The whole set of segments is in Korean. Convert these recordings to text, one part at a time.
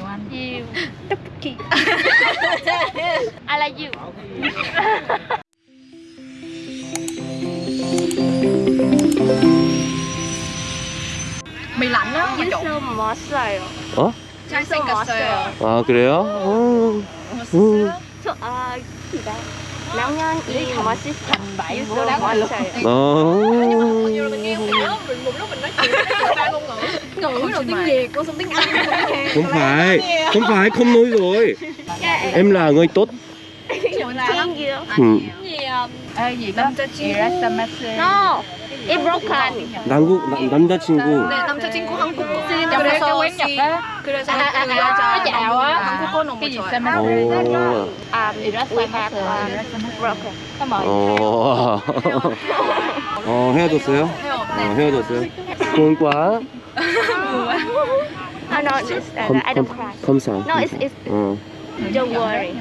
nhiều anh You. 떡볶이. I like you. mì lạnh á mà trộn 유서 먹었어요. 어? 잘생겼어요 아 그래요? 어. 음. 저, 아, 기다. 라면이 맛있어. 유서 먹었어요. 어. ngữ đầu tiếng việt cô xong tiếng anh cô tiếng hàn Không phải, không phải, không nói rồi. Em là người tốt. Thank you. Ừ. ê gì 남자친구 No, it's broken. 남국 남, 남자친구. 네 남자친구 한국어 Trong cái 그래서 quán Nhật 시- á 그래서 아, 아, 아, 그 여자 아, á. 한국어 너무 좋아요 어. Um, um, broken. có mời 어. 어 헤어졌어요? 어 헤어졌어요. 좋은 과. Oh, no, it's, uh, I don't cry. 검사. No, it's, it's, 어. don't worry.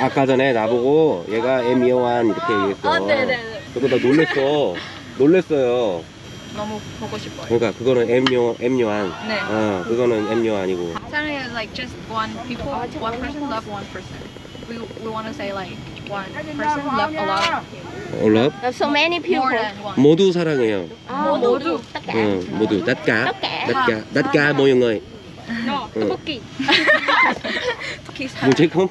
아까 전에 나보고 얘가 에미어완 이렇게 얘기했어. 아, 네네네. 그거 나 놀랬어. 놀랬어요. 너무 보고 싶어요 그러니까 그거는 엠요 엠요한. 네 어 그거는 엠요 아니고. 사랑해 is like just one people one person love one person we we want to say like one person love a lot 올랍 There's so many people. more than one 모두 사랑해요. 아, 모두. tất cả. 응 모두 tất cả. tất cả. tất cả tất cả mọi người. No, 응. 떡볶이. 뭐지 그럼?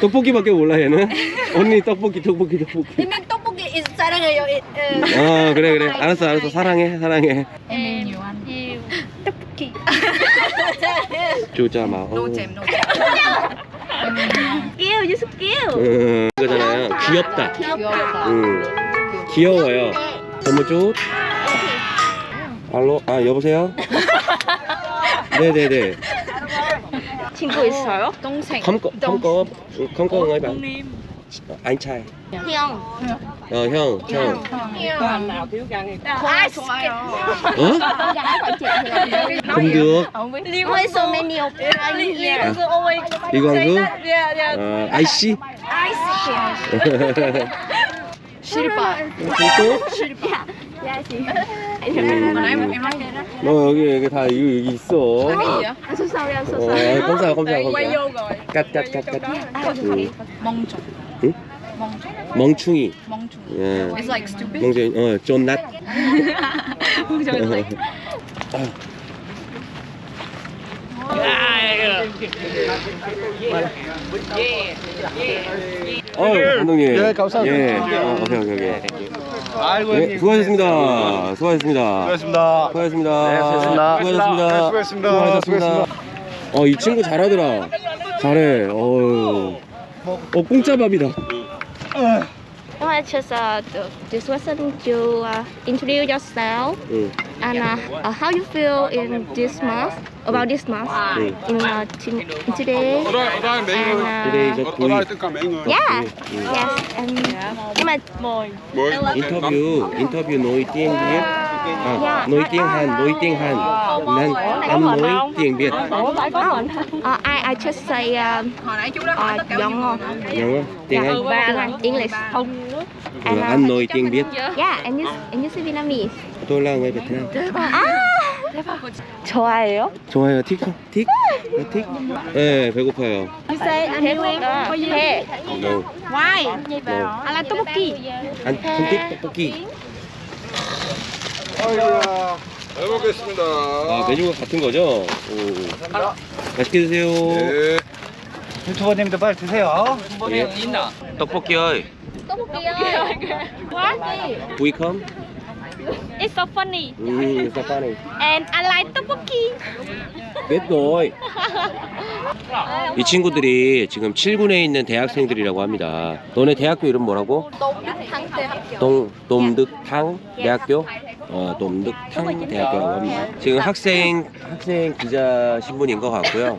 떡볶이밖에 몰라 얘는. 언니 떡볶이 떡볶이 떡볶이. Is 사랑해요 어 그래 그래 알았어 알았어 사랑해 사랑해. 떡볶이. 조자 마. no 어. jam no jam Kill, you should kill. 응 그거잖아요. 귀엽다. 귀여워요. 너무 좋. 알로 아 여보세요. 네네네. 친구 있어요? 동생 컴거 컴거 người bạn. Anh trai. 형. Ờ 형 형. 아 좋아요 어? Không được. không biết Why so many of them here? 이광수. 어 아이씨. 실바 또? Dạ chị. 음. em em nói vậy đó 너 여기 여기 다 여기 여기 있어. gì Anh số sau đi, anh số 어, sau. 검사 검사 검사. vô rồi 깍깍깍깍. 응. 멍충 응? 멍충 멍충이. 멍충 예. it's like stupid 멍충이. 어, 쫀낫. 멍충 is like 어, 감독님. 예, 감사합니다. 예. 어, 오케이 오케이 오케이. 아이고 예, 형님. 수고하셨습니다. 수고하셨습니다. 수고하셨습니다. 수고하셨습니다. 네, 수고하셨습니다. 수고하셨습니다. 네, 수고하셨습니다. 수고하셨습니다. 어, 이 친구 잘하더라. 잘해. 어유. 어, 공짜 밥이다. No, I just uh, this question to uh, introduce yourself 응. and uh, uh, how you feel in this month about this month 응. in uh, t- today and Today is uh, a quiz. yeah 응. yes and nhưng mà 인터뷰 인터뷰 tiếng Việt à, nói tiếng Hàn nói tiếng Hàn nên anh nói tiếng Việt uh, I I just say um, hồi nãy chú đó hỏi uh, tất cả giọng ngon Nhớ không? tiếng Anh và tiếng Anh English Ừ, anh nói tiếng Việt yeah and you and you say Vietnamese tôi là người Việt Nam 아 좋아해요? 좋아요 틱 틱? 네, 틱? 네 배고파요 You say anh hiểu em 해 no Why? no I like 떡볶이 anh không thích 떡볶이 아이고야. 잘 먹겠습니다. 아 메뉴가 같은 거죠? 오. 맛있게 드세요 예. 유튜버님도 빨리 드세요. 예. 떡볶이 ơi we come It's so funny 음 it's so funny and I like 떡볶이 rồi 이 친구들이 지금 7군에 있는 대학생들이라고 합니다 너네 대학교 이름 뭐라고? 동, 돔득탕 대학교? 어, 돔득탕 대학교라고 합니다. 지금 학생 학생 기자 신분인 것 같고요.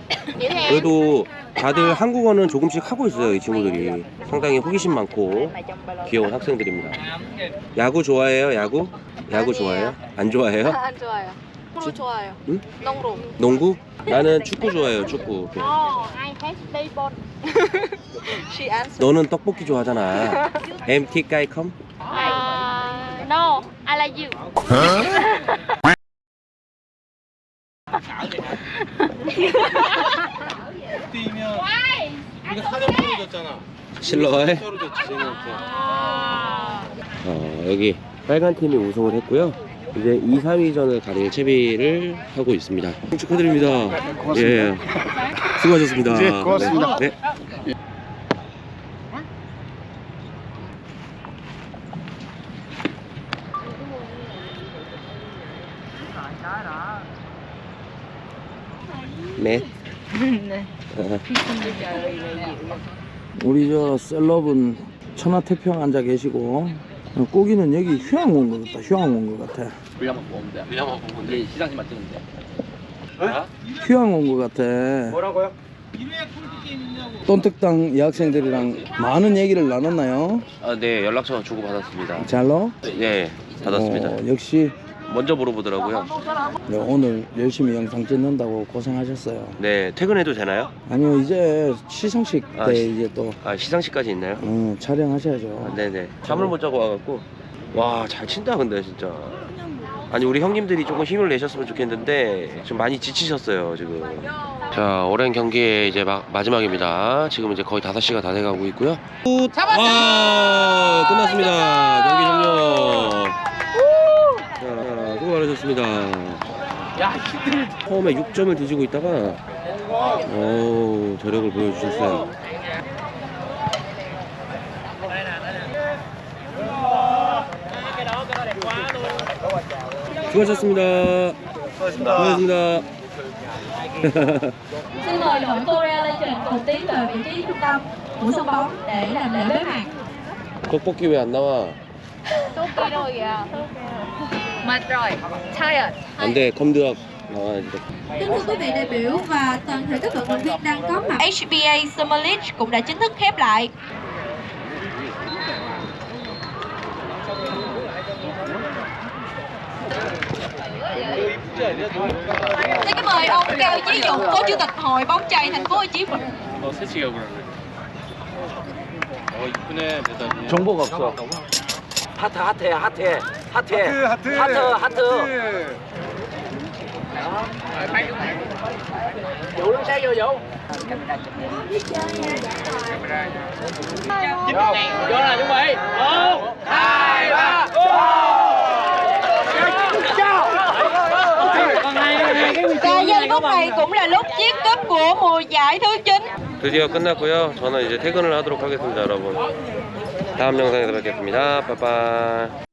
그래도 다들 한국어는 조금씩 하고 있어요 이 친구들이. 상당히 호기심 많고 귀여운 학생들입니다. 야구 좋아해요 야구? 야구 좋아해요? 안 좋아해요? 안 좋아요. 프로 좋아요. 응? 농구. 농구? 나는 축구 좋아해요 축구. I hate baseball. She answered. 너는 떡볶이 좋아하잖아. Cay không? uh, No, I like you 뛰면 우리가 사전 떨어졌잖아. 떨어졌지 쟤네한테. 어, 여기 빨간 팀이 우승을 했고요. 이제 2, 3위전을 가릴 채비를 하고 있습니다. 축하드립니다. 예. 수고하셨습니다. 네, 고맙습니다. 네. 네. 네. 우리 저 셀럽은 천하태평 앉아 계시고 어, 꼬기는 여기 휴양 온 것 같다 휴양 온 것 같아 휴양 온 것 같아 뭐라고요? 돈택당 여학생들이랑 많은 얘기를 나눴나요? 아, 네. 연락처 주고 받았습니다. 잘로? 네. 받았습니다. 어, 역시 먼저 물어보더라고요. 네, 오늘 열심히 영상 찍는다고 고생하셨어요 네. 퇴근해도 되나요? 아니요 이제 시상식 때 아, 시- 이제 또 아, 시상식까지 있나요? 어, 촬영하셔야죠 아, 네네. 잠을 못 자고 와갖고 와 잘 친다 근데 진짜. 아니 우리 형님들이 조금 힘을 내셨으면 좋겠는데 좀 많이 지치셨어요 지금. 자 오랜 경기의 이제 마, 마지막입니다. 지금 이제 거의 5시가 다 돼가고 있고요. 와 끝났습니다. 경기 종료. 자 수고 많으셨습니다. 처음에 6점을 뒤지고 있다가 오 저력을 보여주셨어요. 수고하셨습니다. 수고하셨습니다. Xin mời đội Korea Legend cùng tiến về vị trí trung tâm của sân bóng để làm lễ bế mạc. 떡볶이 왜 안 나와? Mệt rồi. Tired. 안 돼, 컴드업 나와야지. Kính thưa quý vị đại biểu và toàn thể các vận động viên đang có mặt. HBA Summer League cũng đã chính thức khép lại. Xin kính mời ông Cao Chí Dũng, Phó Chủ tịch Hội bóng chày thành phố Hồ Chí Minh. 어 새치기가 그러네. 어 이쁘네 메달이. 정보가 없어 하트, 하트야, 하트. 하트. 하트 하트 하트, 하트. Và giây phút này cũng là lúc chiết cúp của mùa giải thứ 9. 드디어 끝났고요. 저는 이제 퇴근을 하도록 하겠습니다, 여러분. 다음 영상에서 뵙겠습니다. 빠빠이.